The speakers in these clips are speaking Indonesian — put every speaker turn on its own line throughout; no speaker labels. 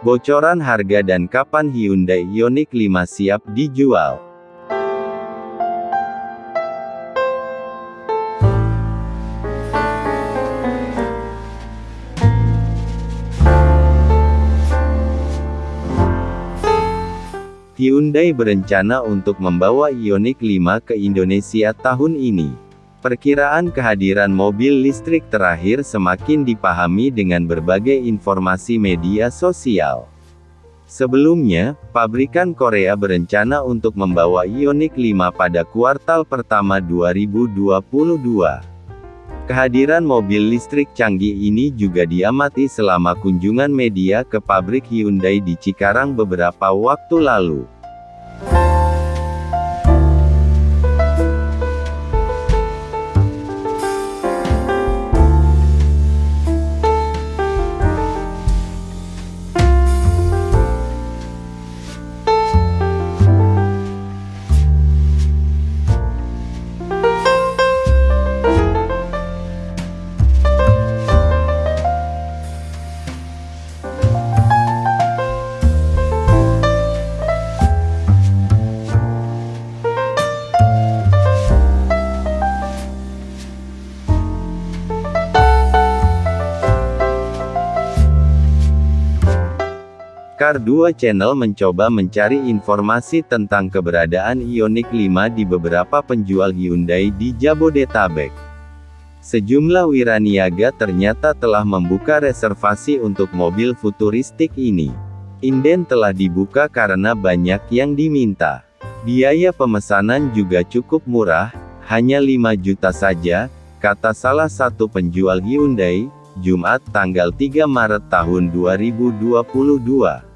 Bocoran harga dan kapan Hyundai Ioniq 5 siap dijual. Hyundai berencana untuk membawa Ioniq 5 ke Indonesia tahun ini. Perkiraan kehadiran mobil listrik terakhir semakin dipahami dengan berbagai informasi media sosial. Sebelumnya, pabrikan Korea berencana untuk membawa Ioniq 5 pada kuartal pertama 2022. Kehadiran mobil listrik canggih ini juga diamati selama kunjungan media ke pabrik Hyundai di Cikarang beberapa waktu lalu. Car 2 Channel mencoba mencari informasi tentang keberadaan Ioniq 5 di beberapa penjual Hyundai di Jabodetabek. Sejumlah wiraniaga ternyata telah membuka reservasi untuk mobil futuristik ini. Inden telah dibuka karena banyak yang diminta. Biaya pemesanan juga cukup murah, hanya 5 juta saja, kata salah satu penjual Hyundai, Jumat tanggal 3 Maret tahun 2022.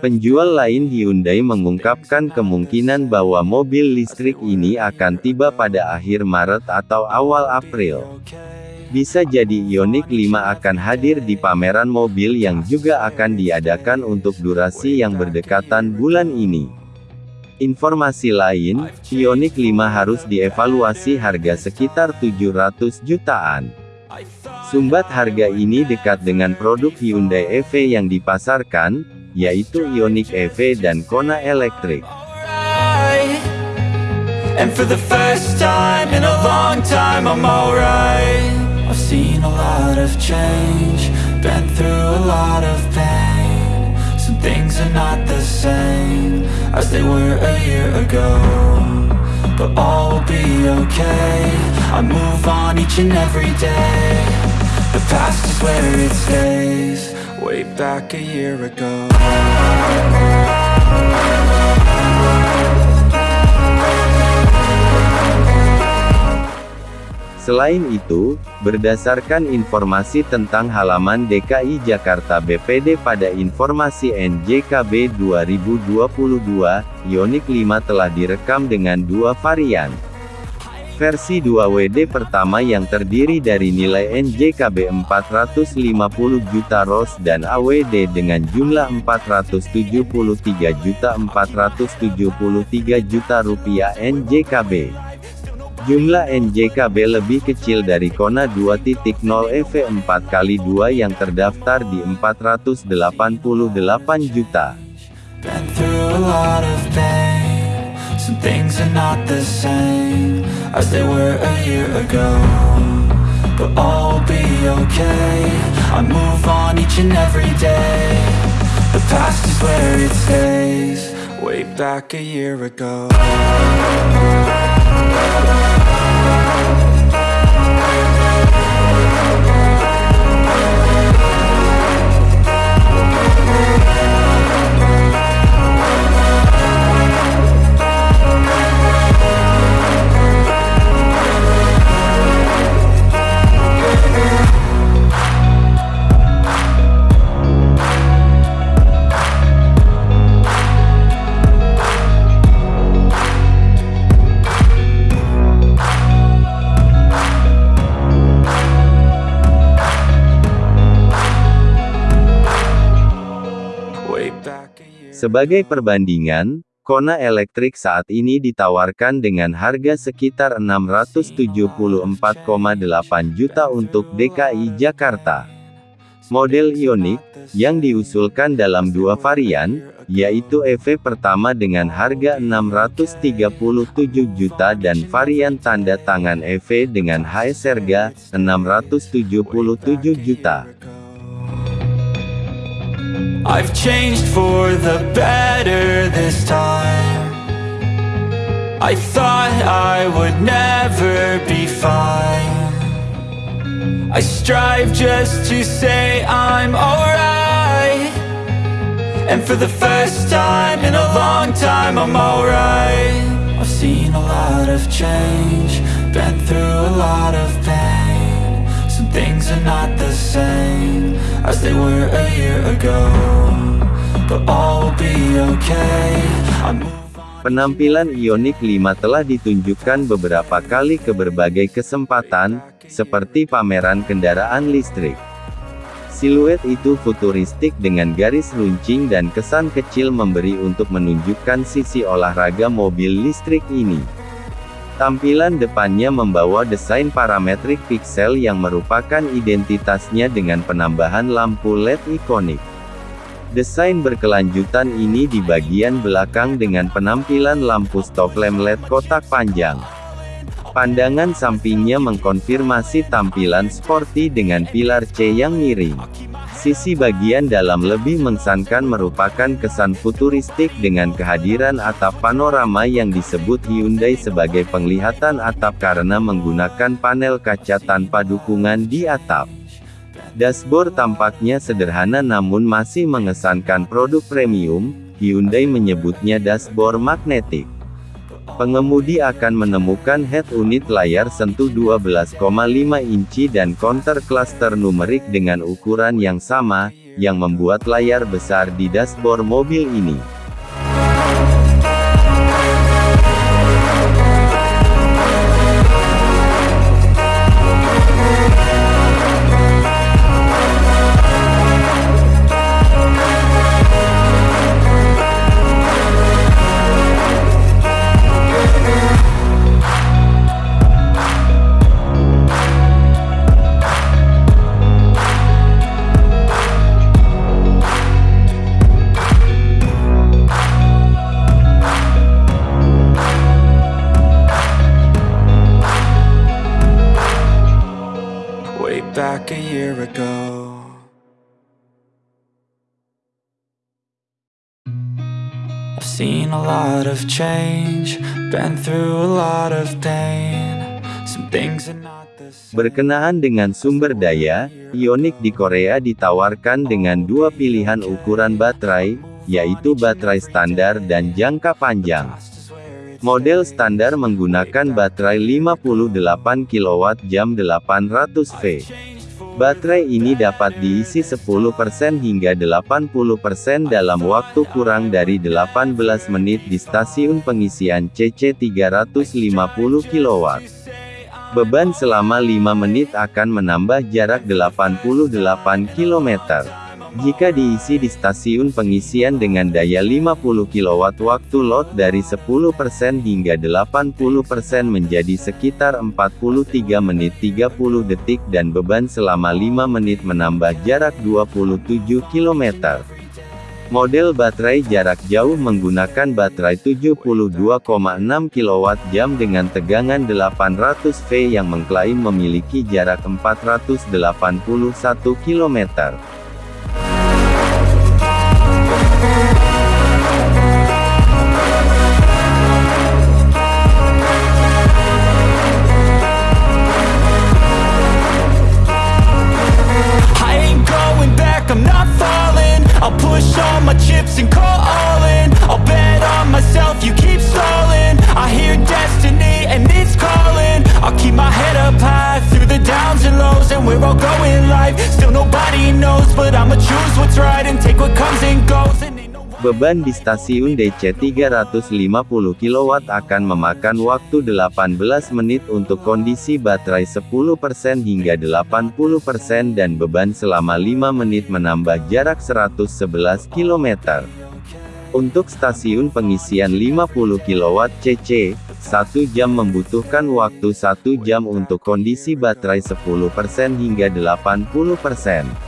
Penjual lain Hyundai mengungkapkan kemungkinan bahwa mobil listrik ini akan tiba pada akhir Maret atau awal April. Bisa jadi Ioniq 5 akan hadir di pameran mobil yang juga akan diadakan untuk durasi yang berdekatan bulan ini. Informasi lain, Ioniq 5 harus dievaluasi harga sekitar 700 jutaan. Sumbat harga ini dekat dengan produk Hyundai EV yang dipasarkan, yaitu Ioniq EV dan Kona Electric. But all will be okay. I move on each and every day. The past is where it stays. Way back a year ago Selain itu, berdasarkan informasi tentang halaman DKI Jakarta BPD pada informasi NJKB 2022, Ioniq 5 telah direkam dengan dua varian. Versi 2WD pertama yang terdiri dari nilai NJKB 450 juta ROS dan AWD dengan jumlah 473 juta 473 juta rupiah NJKB. Jumlah NJKB lebih kecil dari Kona 2.0 EV 4x2 yang terdaftar di 488 juta. Way back a year ago Thank Sebagai perbandingan, Kona elektrik saat ini ditawarkan dengan harga sekitar 674,8 juta untuk DKI Jakarta. Model Ioniq, yang diusulkan dalam dua varian, yaitu EV pertama dengan harga 637 juta dan varian tanda tangan EV dengan HS harga 677 juta. I've changed for the better this time. I thought I would never be fine. I strive just to say I'm alright. And for the first time in a long time I'm alright. I've seen a lot of change Been through a lot of pain things are not the same as they were a year ago But all will be okay Penampilan Ioniq 5 telah ditunjukkan beberapa kali ke berbagai kesempatan, seperti pameran kendaraan listrik. Siluet itu futuristik dengan garis runcing dan kesan kecil memberi untuk menunjukkan sisi olahraga mobil listrik ini. Tampilan depannya membawa desain parametrik pixel yang merupakan identitasnya dengan penambahan lampu LED ikonik. Desain berkelanjutan ini di bagian belakang dengan penampilan lampu stop lamp LED kotak panjang. Pandangan sampingnya mengkonfirmasi tampilan sporty dengan pilar C yang miring. Sisi bagian dalam lebih mengesankan merupakan kesan futuristik dengan kehadiran atap panorama yang disebut Hyundai sebagai penglihatan atap karena menggunakan panel kaca tanpa dukungan di atap. Dashboard tampaknya sederhana namun masih mengesankan produk premium, Hyundai menyebutnya dashboard magnetik. Pengemudi akan menemukan head unit layar sentuh 12,5 inci dan counter cluster numerik dengan ukuran yang sama, yang membuat layar besar di dashboard mobil ini. I've seen a lot of change Been through a lot of pain Some things are not the same Berkenaan dengan sumber daya, Ioniq di Korea ditawarkan dengan dua pilihan ukuran baterai, yaitu baterai standar dan jangka panjang. Model standar menggunakan baterai 58 kWh 800V. Baterai ini dapat diisi 10% hingga 80% dalam waktu kurang dari 18 menit di stasiun pengisian CC 350 kW. Beban selama 5 menit akan menambah jarak 88 km. Jika diisi di stasiun pengisian dengan daya 50 kW waktu load dari 10% hingga 80% menjadi sekitar 43 menit 30 detik dan beban selama 5 menit menambah jarak 27 km. Model baterai jarak jauh menggunakan baterai 72,6 kWh dengan tegangan 800V yang mengklaim memiliki jarak 481 km. Beban di stasiun DC 350 kW akan memakan waktu 18 menit untuk kondisi baterai 10% hingga 80% dan beban selama 5 menit menambah jarak 111 km. Untuk stasiun pengisian 50 kW CC, 1 jam membutuhkan waktu 1 jam untuk kondisi baterai 10% hingga 80%.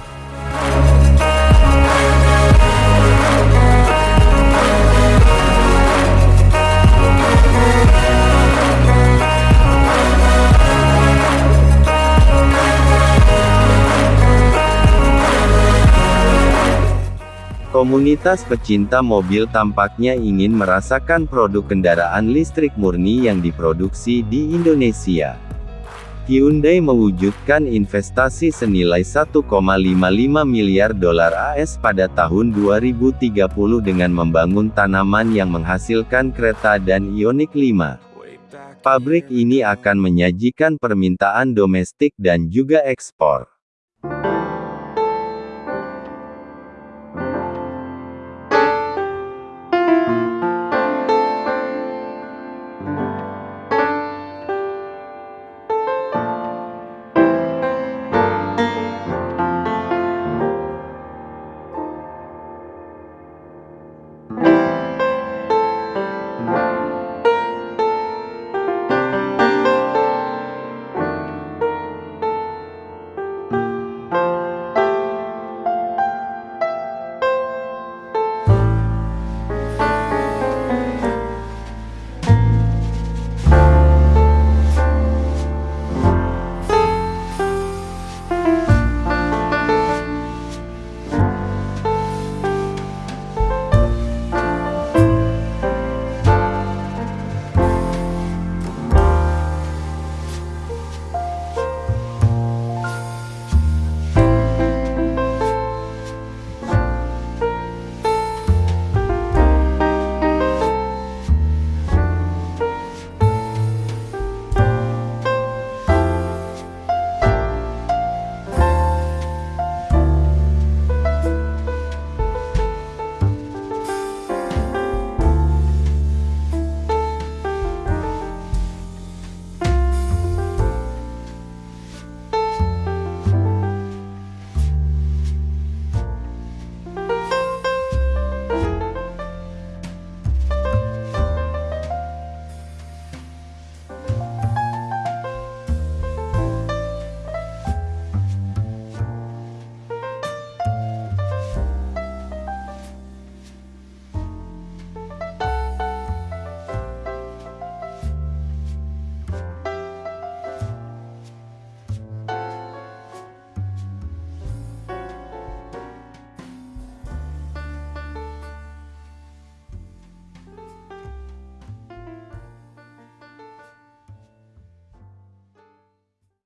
Komunitas pecinta mobil tampaknya ingin merasakan produk kendaraan listrik murni yang diproduksi di Indonesia. Hyundai mewujudkan investasi senilai 1,55 miliar dolar AS pada tahun 2030 dengan membangun tanaman yang menghasilkan kereta dan Ioniq 5. Pabrik ini akan menyajikan permintaan domestik dan juga ekspor.